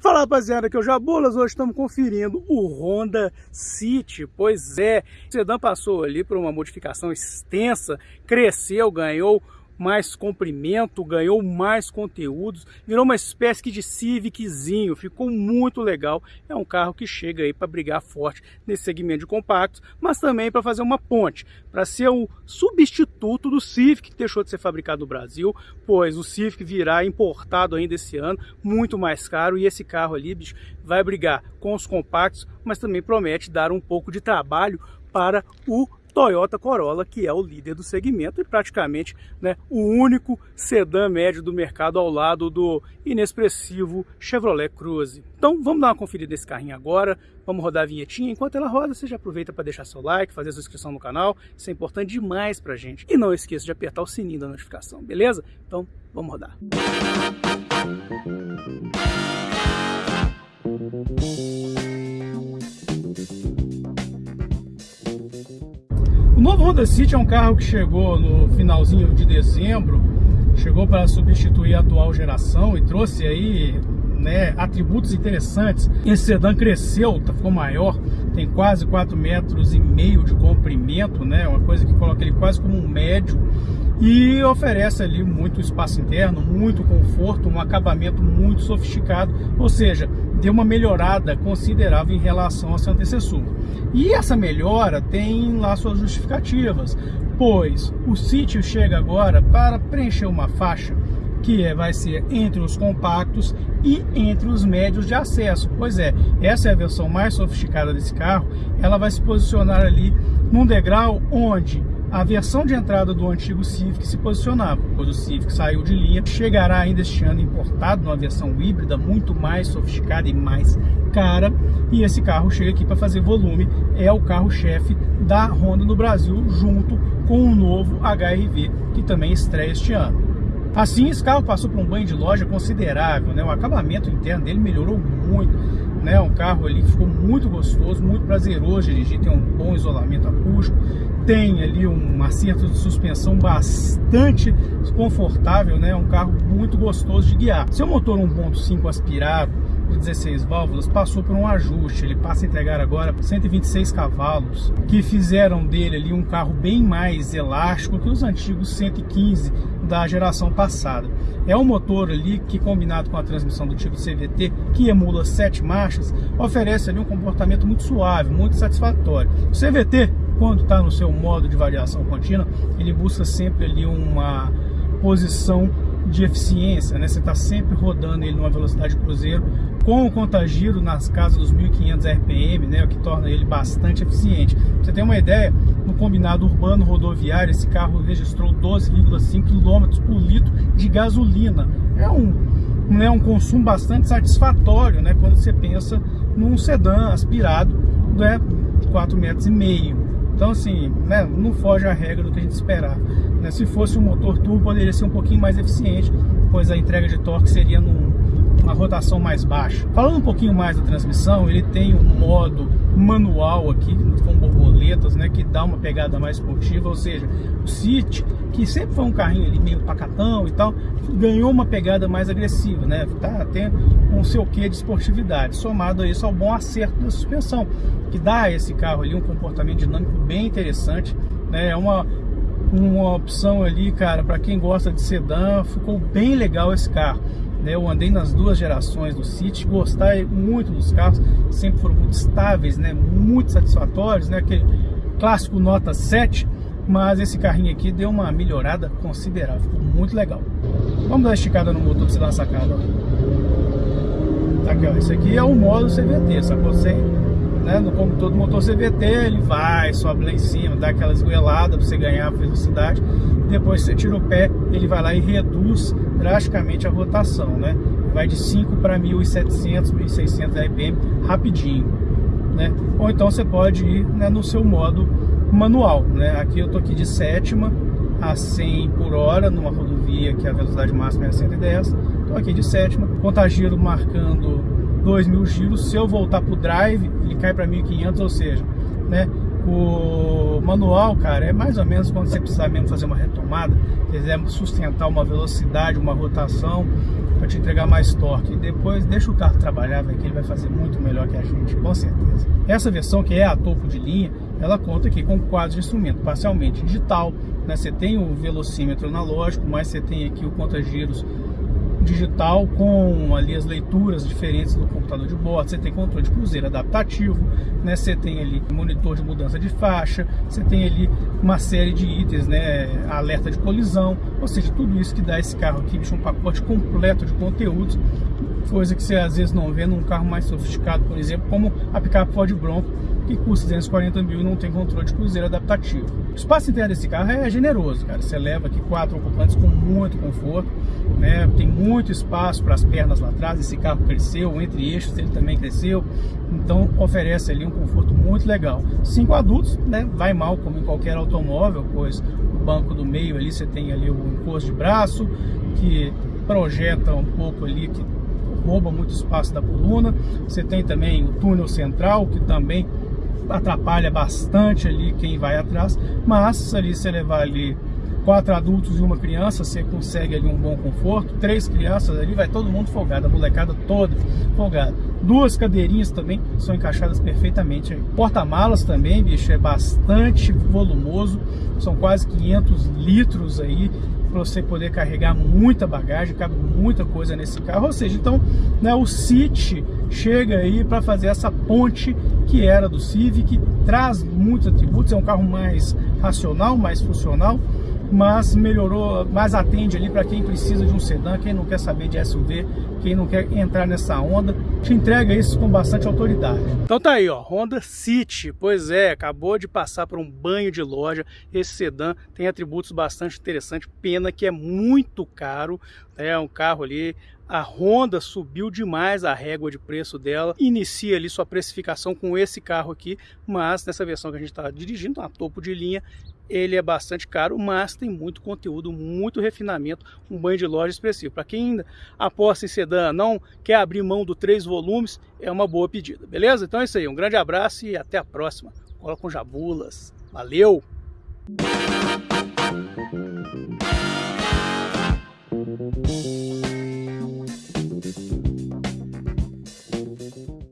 Fala rapaziada, aqui é o Jabulas, hoje estamos conferindo o Honda City, pois é, o sedã passou ali por uma modificação extensa, cresceu, ganhou mais comprimento, ganhou mais conteúdos, virou uma espécie de Civiczinho, ficou muito legal. É um carro que chega aí para brigar forte nesse segmento de compactos, mas também para fazer uma ponte, para ser o substituto do Civic que deixou de ser fabricado no Brasil, pois o Civic virá importado ainda esse ano, muito mais caro, e esse carro ali, bicho, vai brigar com os compactos, mas também promete dar um pouco de trabalho para o Toyota Corolla, que é o líder do segmento e praticamente né, o único sedã médio do mercado ao lado do inexpressivo Chevrolet Cruze. Então vamos dar uma conferida nesse carrinho agora, vamos rodar a vinhetinha. Enquanto ela roda, você já aproveita para deixar seu like, fazer sua inscrição no canal, isso é importante demais para gente. E não esqueça de apertar o sininho da notificação, beleza? Então vamos rodar. O novo Honda City é um carro que chegou no finalzinho de dezembro, chegou para substituir a atual geração e trouxe aí né, atributos interessantes. Esse sedã cresceu, tá, ficou maior, tem quase 4 metros e meio de comprimento, né, uma coisa que coloca ele quase como um médio e oferece ali muito espaço interno, muito conforto, um acabamento muito sofisticado, ou seja, deu uma melhorada considerável em relação ao seu antecessor. E essa melhora tem lá suas justificativas, pois o sítio chega agora para preencher uma faixa que é, vai ser entre os compactos e entre os médios de acesso. Pois é, essa é a versão mais sofisticada desse carro, ela vai se posicionar ali num degrau onde a versão de entrada do antigo Civic se posicionava, pois o Civic saiu de linha, chegará ainda este ano importado numa versão híbrida muito mais sofisticada e mais cara, e esse carro chega aqui para fazer volume, é o carro-chefe da Honda no Brasil, junto com o novo HRV, que também estreia este ano. Assim, esse carro passou por um banho de loja considerável, né? o acabamento interno dele melhorou muito, né? Um carro ali que ficou muito gostoso, muito prazeroso dirigir, tem um bom isolamento acústico, tem ali um acerto de suspensão bastante confortável, né? Um carro muito gostoso de guiar. Seu motor 1.5 aspirado de 16 válvulas passou por um ajuste, ele passa a entregar agora 126 cavalos, que fizeram dele ali um carro bem mais elástico que os antigos 115 da geração passada. É um motor ali que combinado com a transmissão do tipo CVT, que emula 7 marchas, oferece ali um comportamento muito suave, muito satisfatório. O CVT, quando está no seu modo de variação contínua, ele busca sempre ali uma posição de eficiência, né? Você está sempre rodando ele numa velocidade cruzeiro com o contagiro nas casas dos 1500 RPM, né? O que torna ele bastante eficiente. Pra você tem uma ideia, no combinado urbano rodoviário, esse carro registrou 12,5 km por litro de gasolina. É um, né, um consumo bastante satisfatório, né? Quando você pensa num sedã aspirado, né? 4,5 metros e meio. Então, assim, né, não foge a regra do que a gente esperava. Né? Se fosse um motor turbo, poderia ser um pouquinho mais eficiente, pois a entrega de torque seria num, uma rotação mais baixa. Falando um pouquinho mais da transmissão, ele tem um modo manual aqui, com borboletas, né, que dá uma pegada mais esportiva, ou seja, o City, que sempre foi um carrinho ali meio pacatão e tal, ganhou uma pegada mais agressiva, né, tá, tem um seu quê de esportividade, somado a isso ao bom acerto da suspensão, que dá a esse carro ali um comportamento dinâmico bem interessante, né, é uma, uma opção ali, cara, para quem gosta de sedã, ficou bem legal esse carro. Né? Eu andei nas duas gerações do City, gostei muito dos carros, sempre foram muito estáveis, né? muito satisfatórios, né? aquele clássico nota 7, mas esse carrinho aqui deu uma melhorada considerável, ficou muito legal. Vamos dar uma esticada no motor para você dar uma sacada. Tá aqui, ó. Esse aqui é o modo CVT, sacou? Sem, né? No como todo motor CVT, ele vai, sobe lá em cima, dá aquela esgoelada para você ganhar velocidade. Depois você tira o pé, ele vai lá e reduz drasticamente a rotação, né? Vai de 5 para 1.700, 1.600 RPM rapidinho, né? Ou então você pode ir né, no seu modo manual, né? Aqui eu tô aqui de sétima a 100 por hora numa rodovia que a velocidade máxima é 110. Tô aqui de sétima, contagiro marcando 2.000 giros. Se eu voltar pro drive, ele cai para 1.500, ou seja, né? O manual, cara, é mais ou menos quando você precisar mesmo fazer uma retomada, quiser sustentar uma velocidade, uma rotação, para te entregar mais torque. E depois deixa o carro trabalhar, véio, que ele vai fazer muito melhor que a gente, com certeza. Essa versão que é a topo de linha, ela conta aqui com quadro de instrumento parcialmente digital. Né? Você tem o velocímetro analógico, mas você tem aqui o conta-giros digital com ali as leituras diferentes do computador de bordo, você tem controle de cruzeiro adaptativo, né? Você tem ali monitor de mudança de faixa, você tem ali uma série de itens, né? Alerta de colisão, ou seja, tudo isso que dá esse carro aqui, um pacote completo de conteúdos, coisa que você às vezes não vê num carro mais sofisticado, por exemplo, como a picape Ford Bronco, que custa 240 mil e não tem controle de cruzeiro adaptativo. O espaço interno desse carro é generoso, cara. Você leva aqui quatro ocupantes com muito conforto, né? Tem muito espaço para as pernas lá atrás. Esse carro cresceu, entre eixos ele também cresceu, então oferece ali um conforto muito legal. Cinco adultos, né? Vai mal como em qualquer automóvel, pois o banco do meio ali você tem ali o encosto de braço que projeta um pouco ali que rouba muito espaço da coluna. Você tem também o túnel central que também atrapalha bastante ali quem vai atrás, mas ali você levar ali quatro adultos e uma criança, você consegue ali um bom conforto, três crianças ali, vai todo mundo folgado, a molecada toda folgada. Duas cadeirinhas também são encaixadas perfeitamente aí. Porta-malas também, bicho, é bastante volumoso, são quase 500 litros aí, para você poder carregar muita bagagem, cabe muita coisa nesse carro, ou seja, então né, o City chega aí para fazer essa ponte que era do Civic, traz muitos atributos, é um carro mais racional, mais funcional, mas melhorou, mais atende ali para quem precisa de um sedã, quem não quer saber de SUV, quem não quer entrar nessa onda, te entrega isso com bastante autoridade. Então tá aí, ó, Honda City, pois é, acabou de passar por um banho de loja, esse sedã tem atributos bastante interessantes, pena que é muito caro, é um carro ali. A Honda subiu demais a régua de preço dela, inicia ali sua precificação com esse carro aqui, mas nessa versão que a gente está dirigindo, a topo de linha, ele é bastante caro, mas tem muito conteúdo, muito refinamento, um banho de loja expressivo. Para quem ainda aposta em sedã, não quer abrir mão do três volumes, é uma boa pedida, beleza? Então é isso aí, um grande abraço e até a próxima. Cola com jabulas. Valeu!